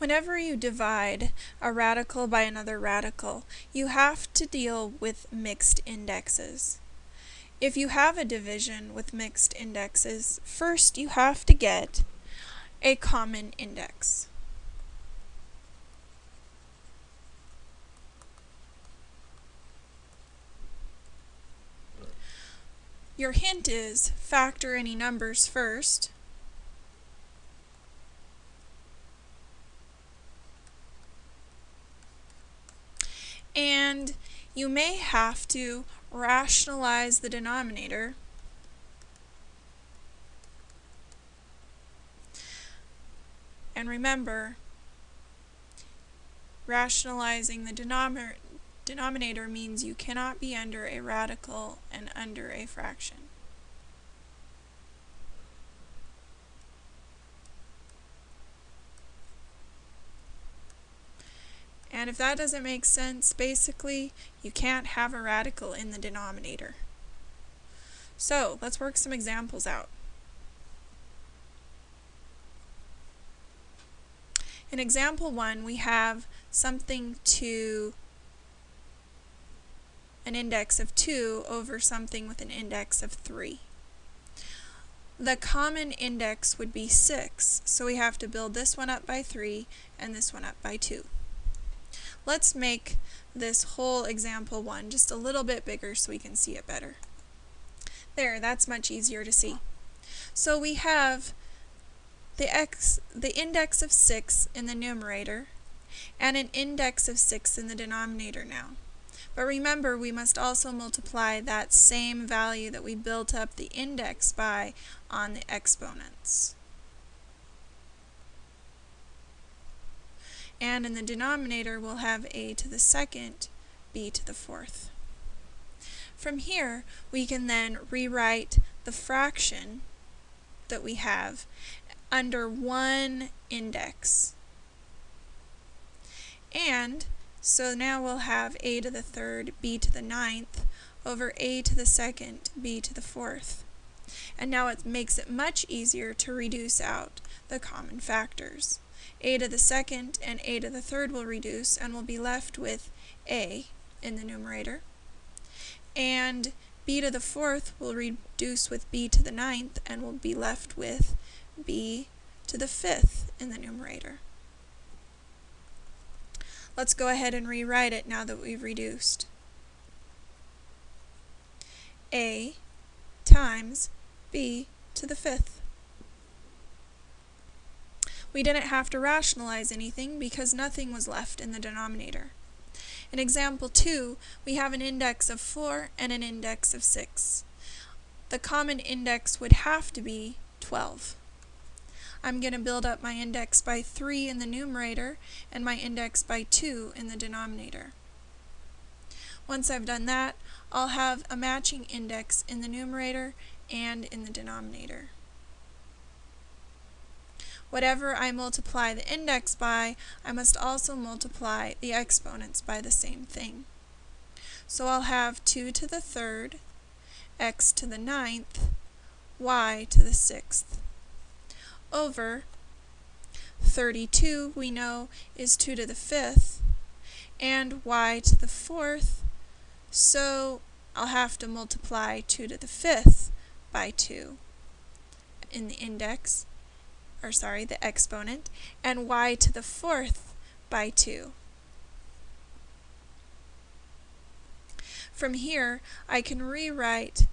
Whenever you divide a radical by another radical, you have to deal with mixed indexes. If you have a division with mixed indexes, first you have to get a common index. Your hint is factor any numbers first, and you may have to rationalize the denominator and remember rationalizing the denominator means you cannot be under a radical and under a fraction. And if that doesn't make sense, basically, you can't have a radical in the denominator. So, let's work some examples out. In example 1, we have something to an index of 2 over something with an index of 3. The common index would be 6, so we have to build this one up by 3 and this one up by 2. Let's make this whole example one just a little bit bigger so we can see it better. There, that's much easier to see. So we have the x, the index of 6 in the numerator and an index of 6 in the denominator now. But remember, we must also multiply that same value that we built up the index by on the exponents. And in the denominator we'll have a to the second, b to the fourth. From here, we can then rewrite the fraction that we have under one index. And so now we'll have a to the third, b to the ninth, over a to the second, b to the fourth. And now it makes it much easier to reduce out the common factors a to the second and a to the third will reduce and we'll be left with a in the numerator. And b to the fourth will reduce with b to the ninth and we'll be left with b to the fifth in the numerator. Let's go ahead and rewrite it now that we've reduced. a times b to the fifth. We didn't have to rationalize anything because nothing was left in the denominator. In example 2, we have an index of 4 and an index of 6. The common index would have to be 12. I'm going to build up my index by 3 in the numerator and my index by 2 in the denominator. Once I've done that, I'll have a matching index in the numerator and in the denominator. Whatever I multiply the index by, I must also multiply the exponents by the same thing. So I'll have 2 to the third, x to the ninth, y to the sixth, over 32 we know is 2 to the fifth, and y to the fourth, so I'll have to multiply 2 to the fifth by 2 in the index, or sorry, the exponent, and y to the fourth by 2. From here, I can rewrite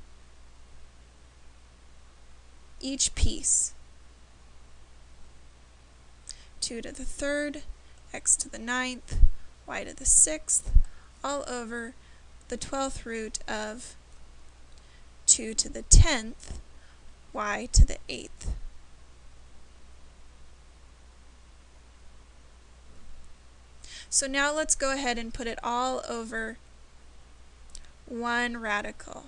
each piece. 2 to the third, x to the ninth, y to the sixth, all over the 12th root of 2 to the 10th, y to the 8th. So now let's go ahead and put it all over one radical.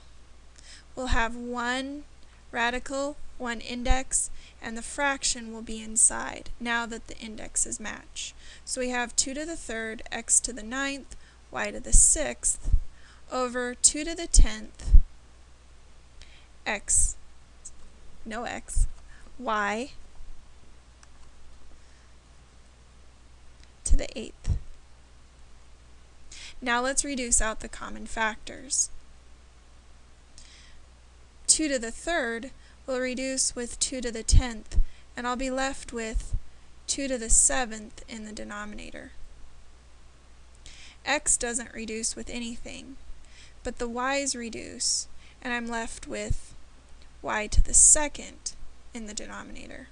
We'll have one radical, one index, and the fraction will be inside now that the indexes match. So we have 2 to the third, x to the ninth, y to the sixth, over 2 to the tenth, x, no x, y to the 8th. Now let's reduce out the common factors. 2 to the third will reduce with 2 to the 10th, and I'll be left with 2 to the 7th in the denominator. x doesn't reduce with anything, but the y's reduce, and I'm left with y to the second in the denominator.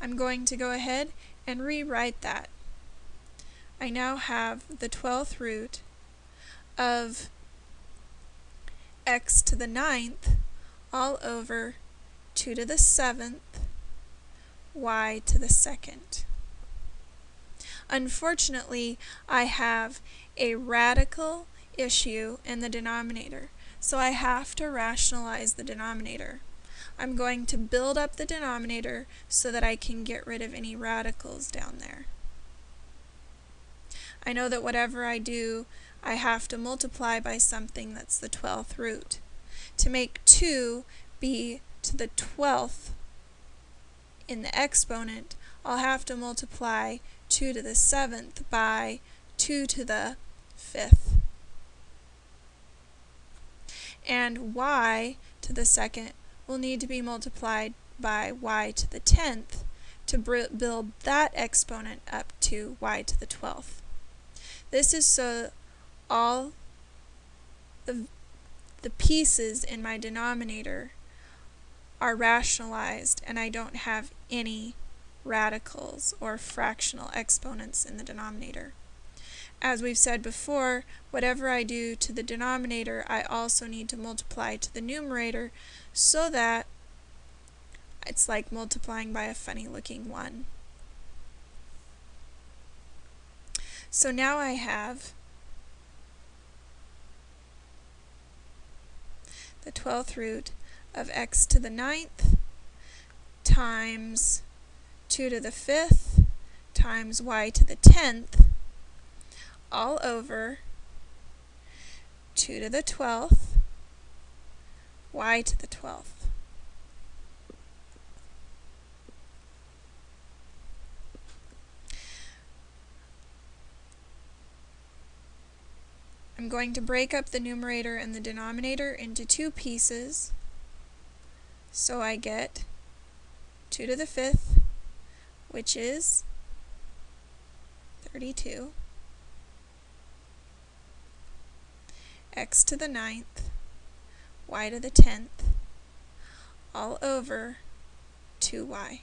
I'm going to go ahead and rewrite that. I now have the 12th root of x to the ninth all over 2 to the 7th y to the second. Unfortunately, I have a radical issue in the denominator, so I have to rationalize the denominator. I'm going to build up the denominator so that I can get rid of any radicals down there. I know that whatever I do, I have to multiply by something that's the 12th root. To make 2 be to the 12th in the exponent, I'll have to multiply 2 to the 7th by 2 to the 5th. And y to the second will need to be multiplied by y to the 10th to build that exponent up to y to the 12th. This is so all the, the pieces in my denominator are rationalized and I don't have any radicals or fractional exponents in the denominator. As we've said before, whatever I do to the denominator, I also need to multiply to the numerator so that it's like multiplying by a funny looking 1. So now I have the 12th root of x to the ninth times 2 to the 5th times y to the 10th all over 2 to the 12th y to the 12th. I'm going to break up the numerator and the denominator into two pieces. So I get 2 to the 5th, which is 32, x to the ninth, y to the 10th, all over 2y.